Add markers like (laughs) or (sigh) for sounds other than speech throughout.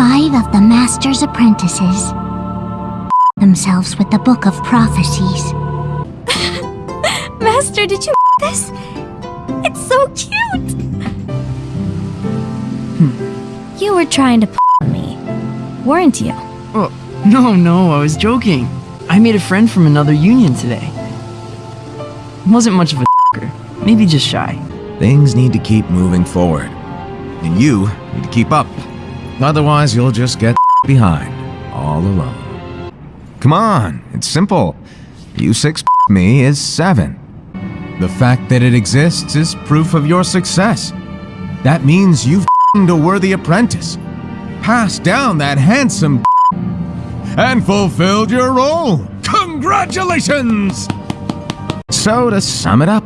Five of the Master's apprentices themselves with the Book of Prophecies. (laughs) Master, did you (laughs) this? It's so cute! Hmm. You were trying to (laughs) me, weren't you? Oh, no, no, I was joking. I made a friend from another union today. Wasn't much of a maybe just shy. Things need to keep moving forward. And you need to keep up. Otherwise, you'll just get (laughs) behind, all alone. Come on, it's simple. You six (laughs) me is seven. The fact that it exists is proof of your success. That means you've (laughs) a worthy apprentice. Passed down that handsome and fulfilled your role. Congratulations! So to sum it up,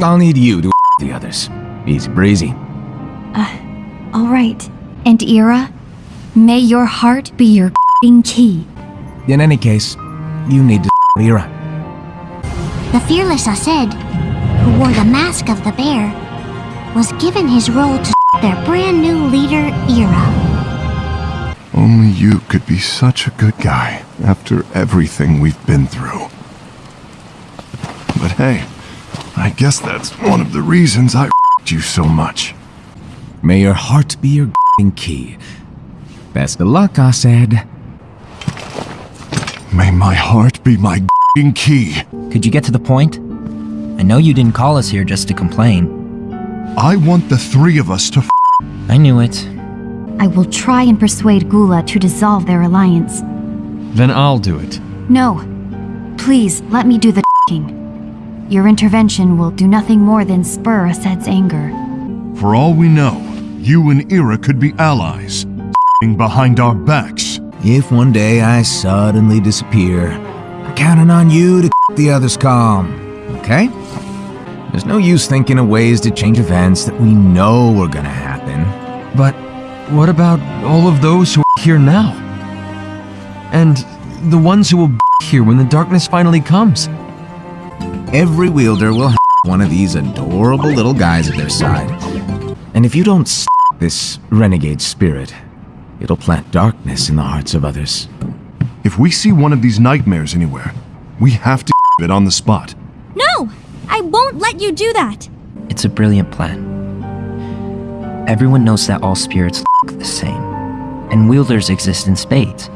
I'll need you to the others. Easy breezy. Uh, alright. And Ira, may your heart be your key. In any case, you need to Ira. The fearless Aced, who wore the mask of the bear, was given his role to their brand new leader, Ira. Only you could be such a good guy after everything we've been through. But hey, I guess that's one of the reasons I you so much. May your heart be your key. Best of luck, Aced. May my heart be my key. Could you get to the point? I know you didn't call us here just to complain. I want the three of us to I knew it. I will try and persuade Gula to dissolve their alliance. Then I'll do it. No. Please, let me do the king. Your intervention will do nothing more than spur Aced's anger. For all we know, you and Ira could be allies, behind our backs. If one day I suddenly disappear, I'm counting on you to keep the others calm, okay? There's no use thinking of ways to change events that we know are gonna happen. But what about all of those who are here now? And the ones who will be here when the darkness finally comes? Every wielder will have one of these adorable little guys at their side. And if you don't stop this renegade spirit, it'll plant darkness in the hearts of others. If we see one of these nightmares anywhere, we have to (laughs) it on the spot. No! I won't let you do that! It's a brilliant plan. Everyone knows that all spirits look the same, and wielders exist in spades.